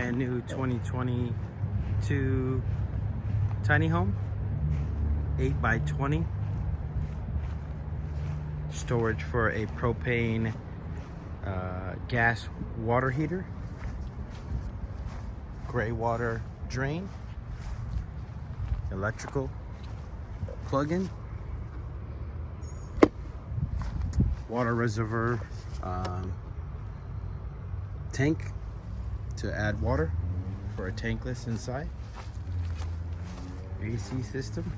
brand new 2022 tiny home. 8 by 20 storage for a propane uh, gas water heater. Gray water drain. Electrical plug-in. Water reservoir um, tank to add water for a tankless inside. AC system.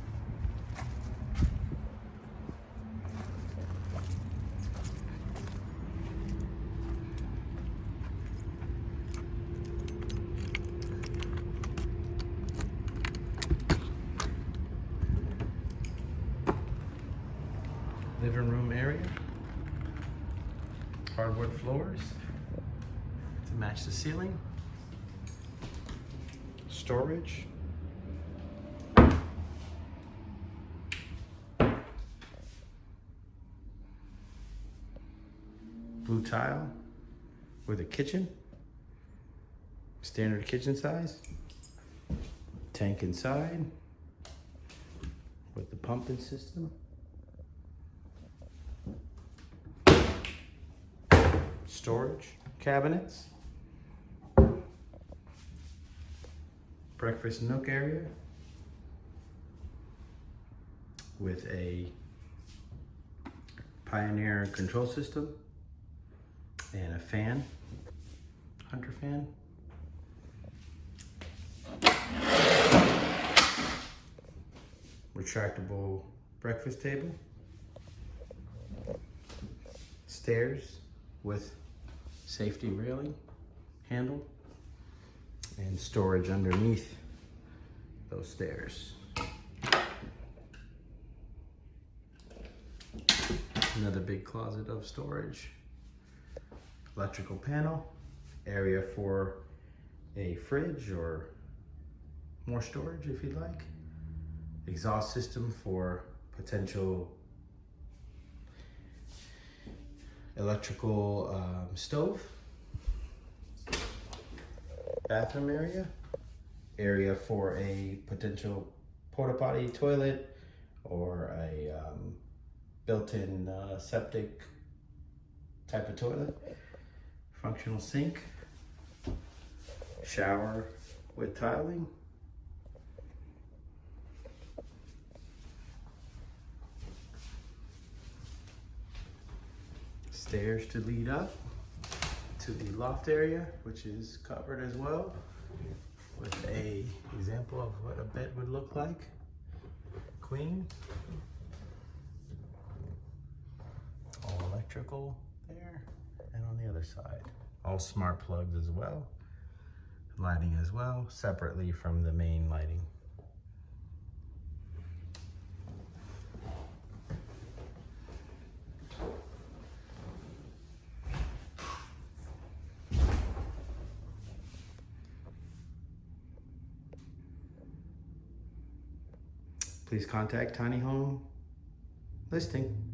Living room area. Hardwood floors to match the ceiling. Storage. Blue tile with a kitchen. Standard kitchen size. Tank inside with the pumping system. Storage cabinets. Breakfast nook area with a Pioneer control system and a fan, hunter fan. Retractable breakfast table. Stairs with safety railing handle and storage underneath those stairs. Another big closet of storage. Electrical panel, area for a fridge or more storage if you'd like. Exhaust system for potential electrical um, stove, bathroom area, area for a potential porta potty toilet or a um, built-in uh, septic type of toilet, functional sink, shower with tiling, stairs to lead up to the loft area, which is covered as well with a example of what a bed would look like. Queen. All electrical there and on the other side. All smart plugs as well. Lighting as well, separately from the main lighting. Please contact Tiny Home Listing.